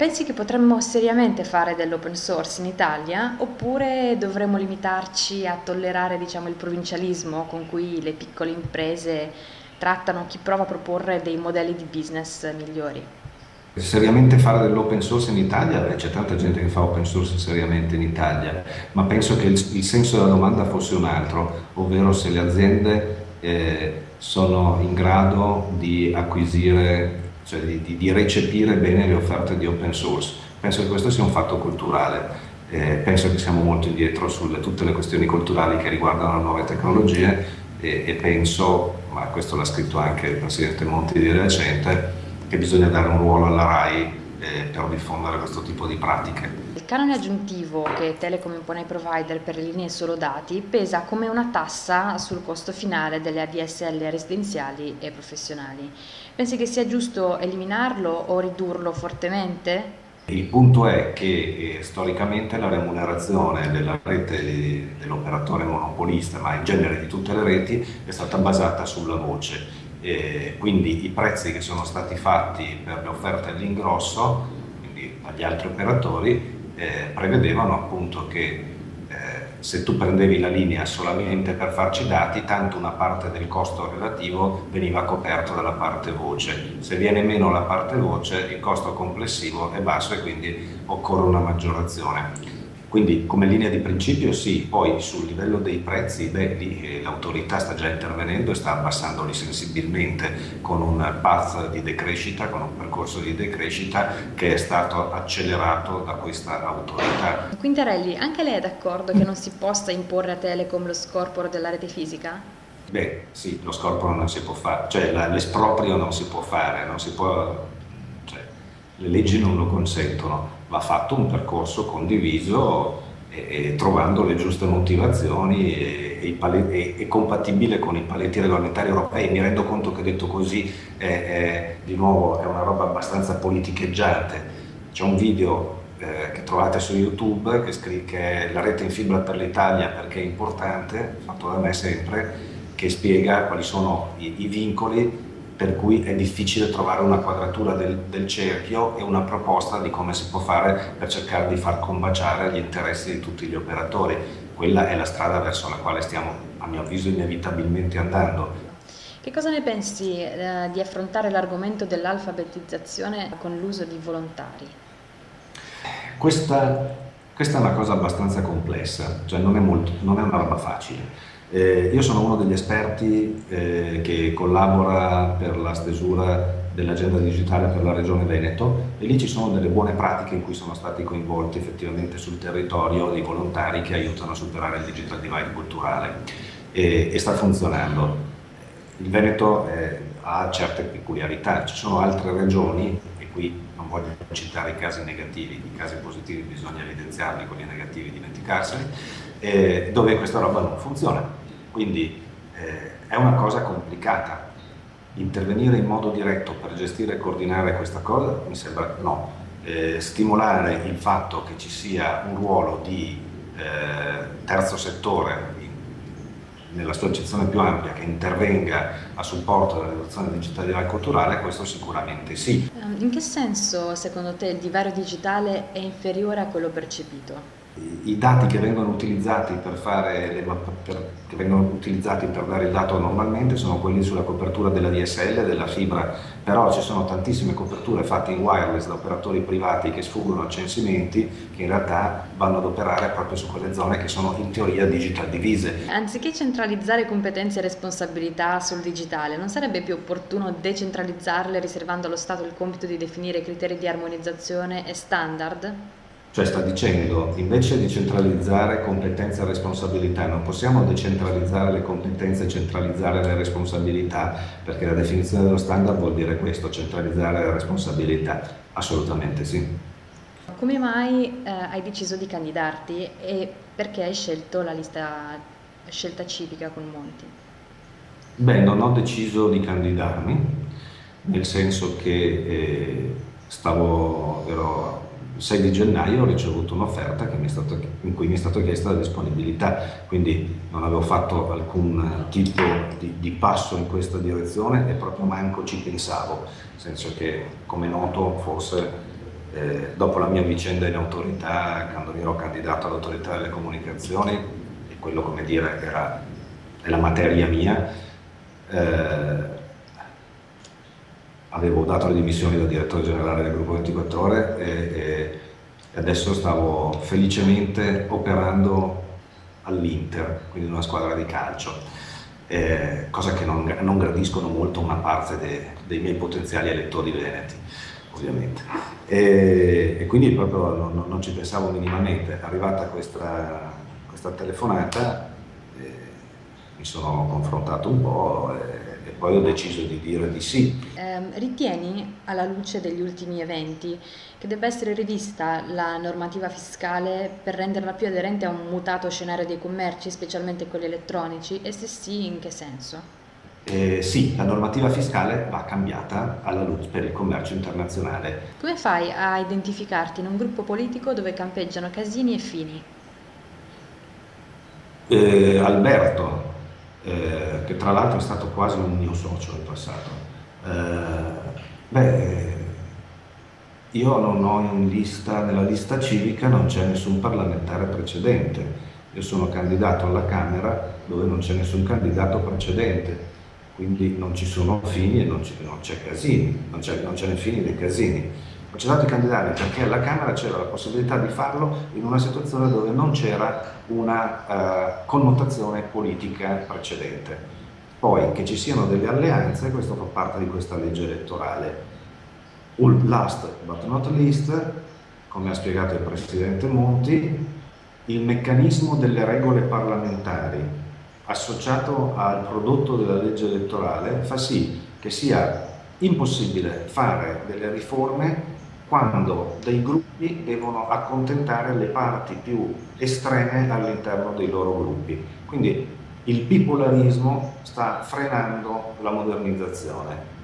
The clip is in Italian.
Pensi che potremmo seriamente fare dell'open source in Italia oppure dovremmo limitarci a tollerare diciamo, il provincialismo con cui le piccole imprese trattano chi prova a proporre dei modelli di business migliori? Seriamente fare dell'open source in Italia? Beh, c'è tanta gente che fa open source seriamente in Italia, ma penso che il, il senso della domanda fosse un altro, ovvero se le aziende eh, sono in grado di acquisire cioè di, di, di, recepire bene le offerte di open source. Penso che questo sia un fatto culturale, eh, penso che siamo molto indietro su tutte le questioni culturali che riguardano le nuove tecnologie e, e penso, ma questo l'ha scritto anche il Presidente Monti di recente, che bisogna dare un ruolo alla RAI eh, per diffondere questo tipo di pratiche. Il canone aggiuntivo che Telecom impone ai provider per le linee solo dati pesa come una tassa sul costo finale delle ADSL residenziali e professionali. Pensi che sia giusto eliminarlo o ridurlo fortemente? Il punto è che eh, storicamente la remunerazione della rete dell'operatore monopolista, ma in genere di tutte le reti, è stata basata sulla voce eh, quindi i prezzi che sono stati fatti per le offerte all'ingrosso, quindi agli altri operatori, eh, prevedevano appunto che eh, se tu prendevi la linea solamente per farci dati, tanto una parte del costo relativo veniva coperto dalla parte voce. Se viene meno la parte voce, il costo complessivo è basso e quindi occorre una maggiorazione. Quindi come linea di principio sì, poi sul livello dei prezzi, beh, eh, l'autorità sta già intervenendo e sta abbassandoli sensibilmente con un path di decrescita, con un percorso di decrescita che è stato accelerato da questa autorità. Quintarelli, anche lei è d'accordo che non si possa imporre a Telecom lo scorporo della rete fisica? Beh, sì, lo scorporo non si può fare, cioè l'esproprio non si può fare, non si può, cioè, le leggi non lo consentono va fatto un percorso condiviso e, e trovando le giuste motivazioni e, e, compatibile con i paletti regolamentari europei. Mi rendo conto che detto così è, è, di nuovo è una roba abbastanza politicheggiante. C'è un video eh, che trovate su YouTube che, scrive, che la rete in fibra per l'Italia perché è importante, fatto da me sempre, che spiega quali sono i, i vincoli per cui è difficile trovare una quadratura del, del, cerchio e una proposta di come si può fare per cercare di far combaciare gli interessi di tutti gli operatori. Quella è la strada verso la quale stiamo, a mio avviso, inevitabilmente andando. Che cosa ne pensi eh, di affrontare l'argomento dell'alfabetizzazione con l'uso di volontari? Questa, questa, è una cosa abbastanza complessa, cioè non è, molto, non è una roba facile eh, io sono uno degli esperti eh, che collabora per la stesura dell'agenda digitale per la regione Veneto e lì ci sono delle buone pratiche in cui sono stati coinvolti effettivamente sul territorio dei volontari che aiutano a superare il digital divide culturale. E, e sta funzionando. Il Veneto eh, ha certe peculiarità, ci sono altre regioni e qui non voglio citare i casi negativi, i casi positivi bisogna evidenziarli, quelli negativi dimenticarseli, eh, dove questa roba non funziona quindi eh, è una cosa complicata. Intervenire in modo diretto per gestire e coordinare questa cosa mi sembra no. Eh, stimolare il fatto che ci sia un ruolo di eh, terzo settore nella sua accezione più ampia che intervenga a supporto della rivoluzione digitale e culturale, questo sicuramente sì. Ehm, in che senso secondo te il divario digitale è inferiore a quello percepito? I dati che vengono utilizzati per, le, per, che vengono utilizzati per dare il dato normalmente sono quelli sulla copertura della DSL, della fibra, però ci sono tantissime coperture fatte in wireless da operatori privati che sfuggono a censimenti che in realtà vanno ad operare proprio su quelle zone che sono in teoria digital divise. Anziché centralizzare competenze e responsabilità sul digitale, non sarebbe più opportuno decentralizzarle riservando allo Stato il compito di definire criteri di armonizzazione e standard? Cioè sta dicendo, invece di centralizzare competenze e responsabilità, non possiamo decentralizzare le competenze e centralizzare le responsabilità, perché la definizione dello standard vuol dire questo, centralizzare le responsabilità. Assolutamente sì. Come mai eh, hai deciso di candidarti e perché hai scelto la lista scelta civica con Monti? Beh, non ho deciso di candidarmi, nel senso che eh, stavo, ero il 6 di gennaio ho ricevuto un'offerta in cui mi è stata chiesta la disponibilità, quindi non avevo fatto alcun tipo di, di, passo in questa direzione e proprio manco ci pensavo, nel senso che come noto forse eh, dopo la mia vicenda in autorità, quando ero candidato all'autorità delle comunicazioni, e quello come dire era la materia mia, eh, avevo dato le dimissioni da direttore generale del gruppo 24 ore e, e adesso stavo felicemente operando all'Inter, quindi in una squadra di calcio, eh, cosa che non, non, gradiscono molto una parte de, dei miei potenziali elettori veneti, ovviamente. E, e quindi proprio non, non, ci pensavo minimamente. Arrivata questa, questa telefonata, mi sono confrontato un po' e, e poi ho deciso di dire di sì. Eh, ritieni, alla luce degli ultimi eventi, che debba essere rivista la normativa fiscale per renderla più aderente a un mutato scenario dei commerci, specialmente quelli elettronici, e se sì, in che senso? Eh, sì, la normativa fiscale va cambiata alla luce per il commercio internazionale. Come fai a identificarti in un gruppo politico dove campeggiano Casini e Fini? Eh, Alberto, eh, che tra l'altro è stato quasi un mio socio in passato. Eh, beh, io non ho in lista, nella lista civica non c'è nessun parlamentare precedente. Io sono candidato alla Camera dove non c'è nessun candidato precedente, quindi non ci sono Fini e non c'è Casini, non c'è né Fini né Casini. Ho cercato di candidare perché alla Camera c'era la possibilità di farlo in una situazione dove non c'era una uh, connotazione politica precedente. Poi che ci siano delle alleanze, questo fa parte di questa legge elettorale. Last but not least, come ha spiegato il Presidente Monti, il meccanismo delle regole parlamentari associato al prodotto della legge elettorale fa sì che sia impossibile fare delle riforme quando dei gruppi devono accontentare le parti più estreme all'interno dei loro gruppi. Quindi il bipolarismo sta frenando la modernizzazione.